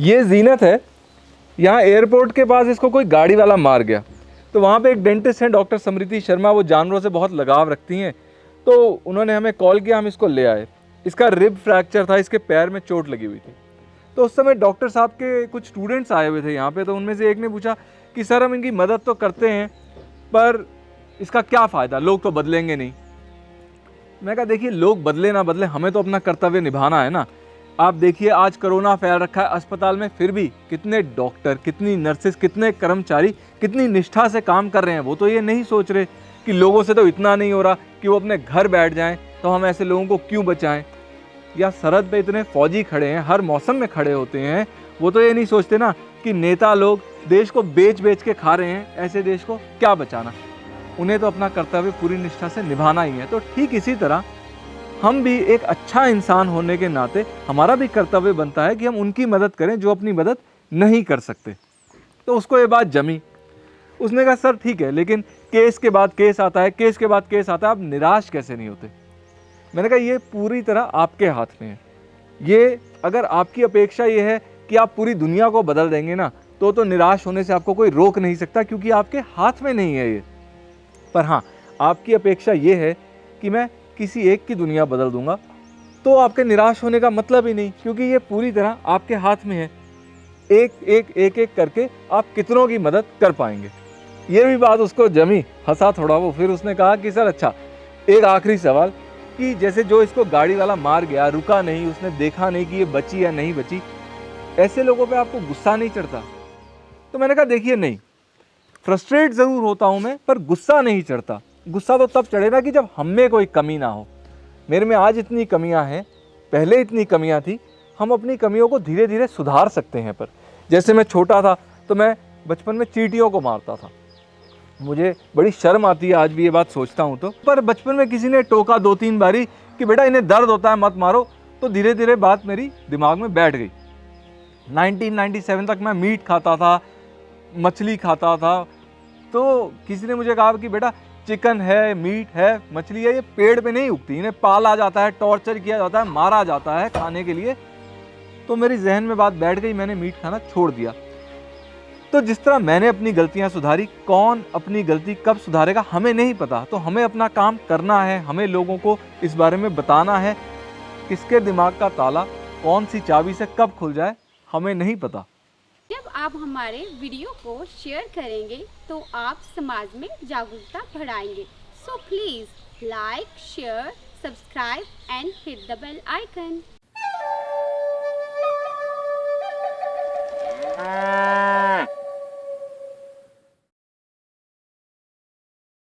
ये जीनत है, यहाँ एयरपोर्ट के पास इसको कोई गाड़ी वाला मार गया। तो वहाँ पे एक डेंटिस्ट हैं डॉक्टर समृति शर्मा, वो जानवरों से बहुत लगाव रखती हैं। तो उन्होंने हमें कॉल किया, हम इसको ले आए। इसका रिब फ्रैक्चर था, इसके पैर में चोट लगी हुई थी। तो उस समय डॉक्टर साहब के कुछ स्टूडेंट्स आए हुए थे यहाँ पे तो उनमें से एक ने पूछा कि, सर, हम इनकी मदद तो करते हैं, पर इसका क्या फ़ायदा? लोग तो बदलेंगे नहीं। मैं कहा, देखिए, लोग बदले ना बदले, हमें तो अपना कर्तव्य निभाना है ना। आप देखिए, आज कोरोना फैल रखा है अस्पताल में, फिर भी कितने डॉक्टर, कितनी नर्सेस, कितने कर्मचारी, कितनी निष्ठा से काम कर रहे हैं। वो तो ये नहीं सोच रहे कि लोगों से तो इतना नहीं हो रहा कि वो अपने घर बैठ जाएँ तो हम ऐसे लोगों को क्यों बचाएँ? या सरहद पे इतने फौजी खड़े हैं, हर मौसम में खड़े होते हैं, वो तो ये नहीं सोचते ना कि नेता लोग देश को बेच बेच के खा रहे हैं, ऐसे देश को क्या बचाना? उन्हें तो अपना कर्तव्य पूरी निष्ठा से निभाना ही है। तो ठीक इसी तरह हम भी एक अच्छा इंसान होने के नाते हमारा भी कर्तव्य बनता है कि हम उनकी मदद करें जो अपनी मदद नहीं कर सकते। तो उसको ये बात जमी। उसने कहा, सर, ठीक है, लेकिन केस के बाद केस आता है, केस के बाद केस आता है, आप निराश कैसे नहीं होते? मैंने कहा, ये पूरी तरह आपके हाथ में है। ये अगर आपकी अपेक्षा ये है कि आप पूरी दुनिया को बदल देंगे ना तो तो निराश होने से आपको कोई रोक नहीं सकता, क्योंकि आपके हाथ में नहीं है ये। पर हाँ आपकी अपेक्षा ये है कि मैं किसी एक की दुनिया बदल दूँगा तो आपके निराश होने का मतलब ही नहीं, क्योंकि ये पूरी तरह आपके हाथ में है। एक एक एक एक करके आप कितनों की मदद कर पाएँगे। ये भी बात उसको जमी हंसा थोड़ा वो, फिर उसने कहा कि, सर अच्छा एक आखिरी सवाल कि जैसे जो इसको गाड़ी वाला मार गया, रुका नहीं, उसने देखा नहीं कि ये बची या नहीं बची, ऐसे लोगों पे आपको गुस्सा नहीं चढ़ता? तो मैंने कहा, देखिए, नहीं, फ्रस्ट्रेट ज़रूर होता हूँ मैं, पर गुस्सा नहीं चढ़ता। गुस्सा तो तब चढ़ेगा कि जब हम में कोई कमी ना हो। मेरे में आज इतनी कमियाँ हैं, पहले इतनी कमियाँ थी, हम अपनी कमियों को धीरे धीरे सुधार सकते हैं पर। जैसे मैं छोटा था तो मैं बचपन में चीटियों को मारता था। मुझे बड़ी शर्म आती है, आज भी ये बात सोचता हूँ तो। पर बचपन में किसी ने टोका दो तीन बारी कि बेटा, इन्हें दर्द होता है, मत मारो तो धीरे धीरे बात मेरी दिमाग में बैठ गई। 1997 तक मैं मीट खाता था, मछली खाता था तो किसी ने मुझे कहा कि बेटा चिकन है, मीट है, मछली है, ये पेड़ पे नहीं उगती, इन्हें पाला जाता है, टॉर्चर किया जाता है, मारा जाता है खाने के लिए। तो मेरी जहन में बात बैठ गई, मैंने मीट खाना छोड़ दिया। तो जिस तरह मैंने अपनी गलतियाँ सुधारी, कौन अपनी गलती कब सुधारेगा, हमें नहीं पता। तो हमें अपना काम करना है, हमें लोगों को इस बारे में बताना है, किसके दिमाग का ताला, कौन सी चाबी से कब खुल जाए, हमें नहीं पता। आप हमारे वीडियो को शेयर करेंगे तो आप समाज में जागरूकता बढ़ाएँगे। So please like share subscribe and hit the bell icon